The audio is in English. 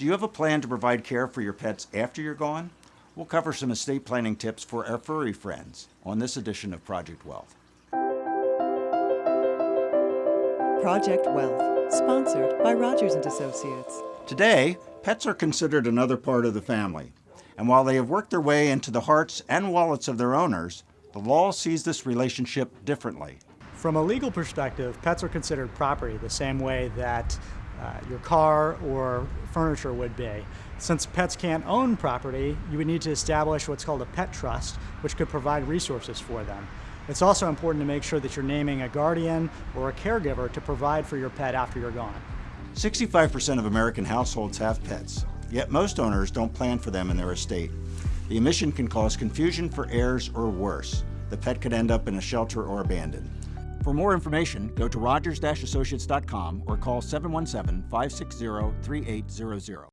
Do you have a plan to provide care for your pets after you're gone? We'll cover some estate planning tips for our furry friends on this edition of Project Wealth. Project Wealth, sponsored by Rogers and Associates. Today, pets are considered another part of the family. And while they have worked their way into the hearts and wallets of their owners, the law sees this relationship differently. From a legal perspective, pets are considered property the same way that uh, your car or furniture would be. Since pets can't own property, you would need to establish what's called a pet trust, which could provide resources for them. It's also important to make sure that you're naming a guardian or a caregiver to provide for your pet after you're gone. 65% of American households have pets, yet most owners don't plan for them in their estate. The omission can cause confusion for heirs or worse. The pet could end up in a shelter or abandoned. For more information, go to rogers-associates.com or call 717-560-3800.